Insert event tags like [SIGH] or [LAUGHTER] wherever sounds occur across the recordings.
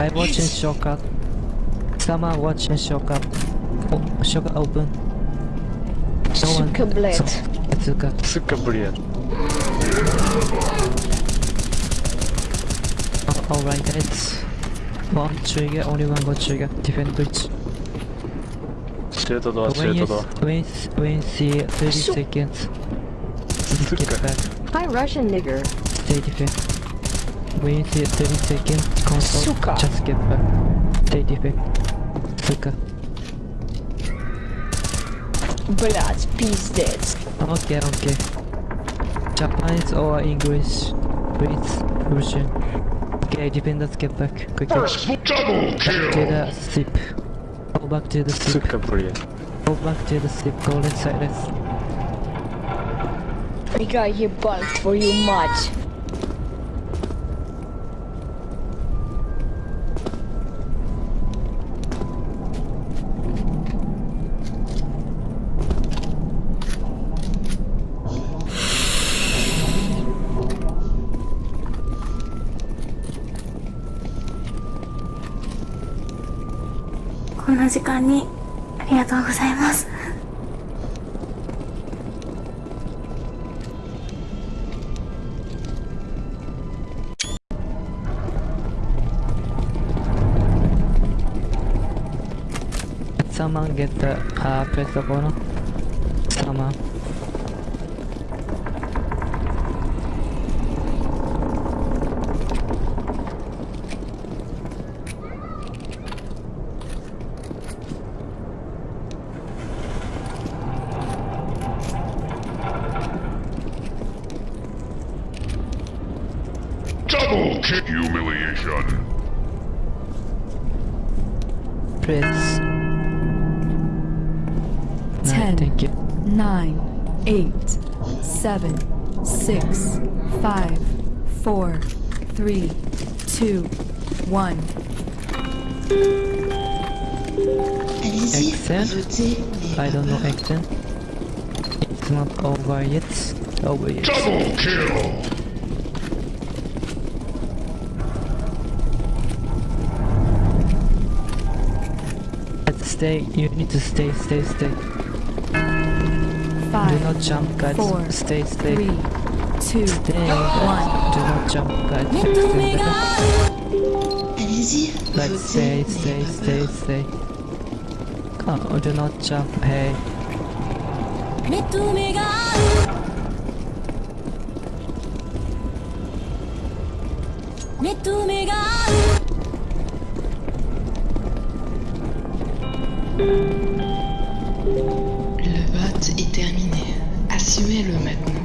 I watch watching shortcut. Someone watching shortcut. Oh, shortcut open. Someone. Suka bled. Suka. Suka bled. Oh, Alright, that's one trigger, only one more trigger. Defend bridge. Straight to door, straight to door. When, when see 30 seconds. Get back. Hi, Russian nigger. Stay defend. When you see 30 seconds, console, Suka. just get back. Stay defend. Suka. Блять, пиздец. Okay, okay. Japanese or English? Please, Russian. Okay, defenders get back quickly. Double To kill! the ship. Go back to the ship. Сука, блин. Go back to the ship. Go left side, left. Nigga, ебать твою мать. こんな時間にありがとうございます。Someone get the uh, press the button. Someone. Double kill! Humiliation! Press. No, Ten. thank you. nine, eight, seven, six, five, four, three, two, one. Allez-y, Accent? votez. mais I don't know pas accent. It's not over yet. Over yet. Double kill! Stay. You need to stay, stay, stay. Do not jump, guys. four, stay, stay. three, two, Stay, guys. one. Do not jump, guys. Stay better. Allez-y, Let's stay, stay, stay, stay. Come on, do not jump. Hey. 目 Le vote est terminé. Assumez-le maintenant.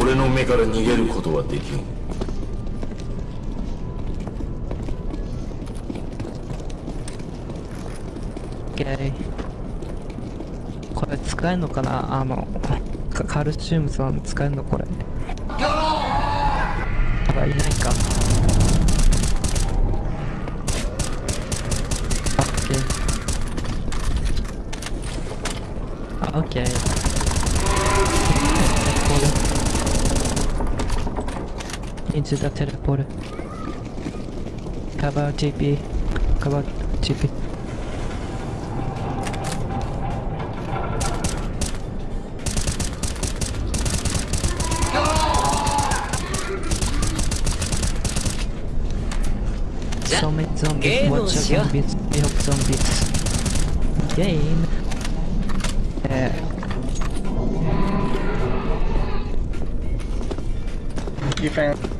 俺の目から逃げることはできん OK これ使えるのかな？あのカカルシウムさん使えるのこれ。あいないか OK あ OK into the teleport cover TP cover TP So many zombies. Watch out zombies. Hope zombies. Game. Uh, Defense.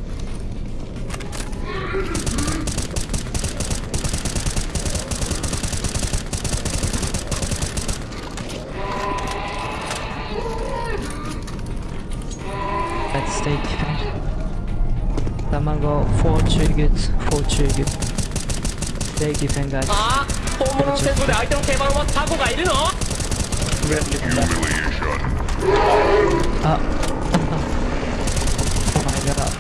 let's stay defend. Someone go four triggers. Four triggers. Stay defend, guys. あ本物の戦争で相手の手番はタコがいるの Humiliation! Ah. oh my god.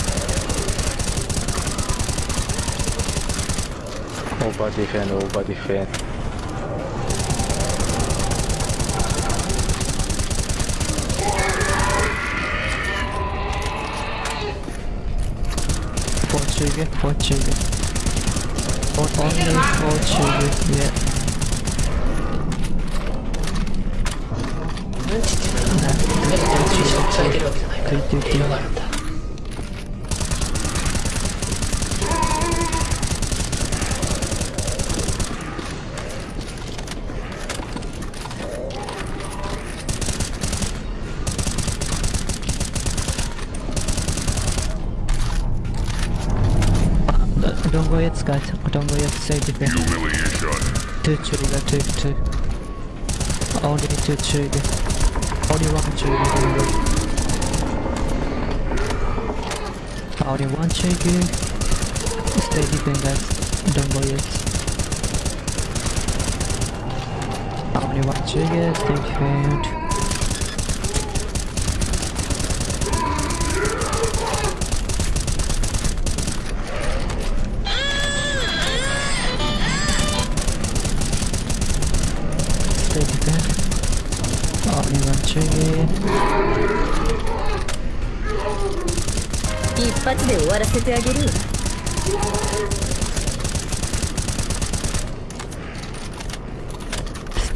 Over defend, over defend. Chuge, four Chuge. Or only four Chuge, yeah. Good. Don't go yet, guys. Don't go yet. Defend. Humiliation. Two trigger, two, two. Only two trigger. Trigger. Only one trigger. Stay defend, guys. Don't go yet. Only one trigger. Stay defend. Stay defend. Only one trigger. 一発で終わらせてあげる。ス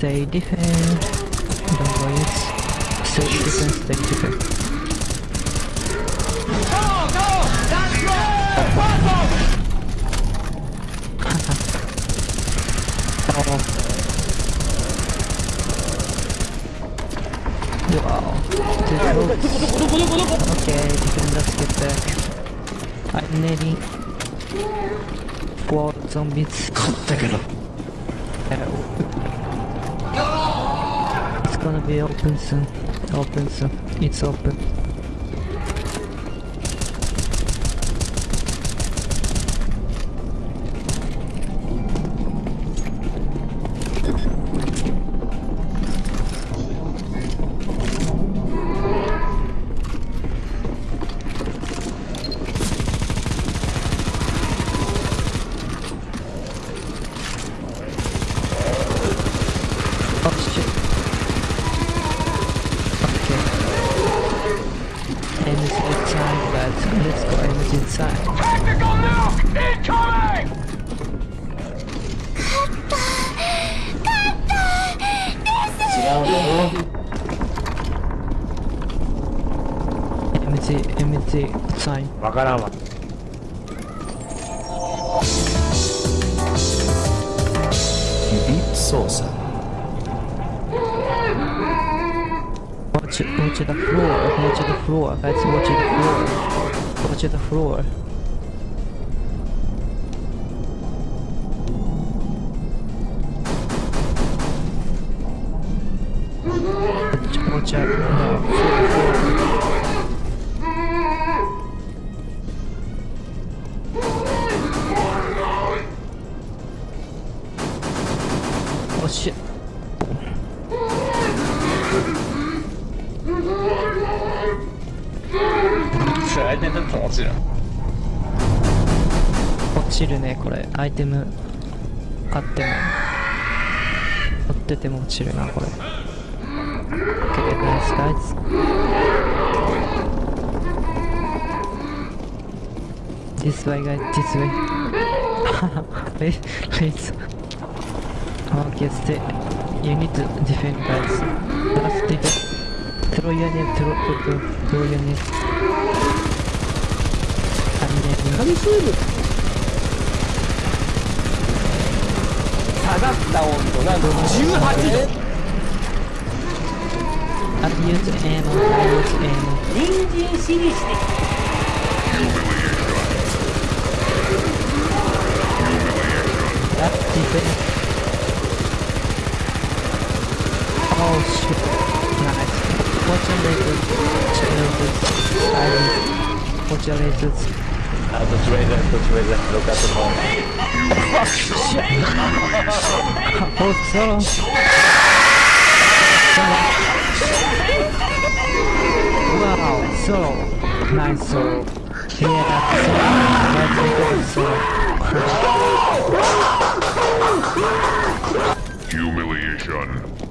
close. Okay, defenders get back. I'm nearly four zombies. [LAUGHS] Uh, It's gonna be open soon. Open soon. It's open. MG, MG, sign. わからんわ。操作 Watch, watch the floor, watch the floor, guys, watch the floor. Watch the floor. 落ちる落ちるねこれ。アイテム。買っても。追ってても落ちるなこれ。OK ナイスナイス。This way, guys, this way. [LAUGHS] Please, please. カーケステユニディフェンダーズラスティブトロイヤネトロイヤトロイヤネカミネミカミスーブ下がった温度なんと18度アビューズエモンアビューズエン人参死にしてラスティ Lasers. Ah, that's razor, that's razor. Look at the phone. Oh. Solo. Wow, solo. Nice solo. Yeah, solo. That's solo. Humiliation.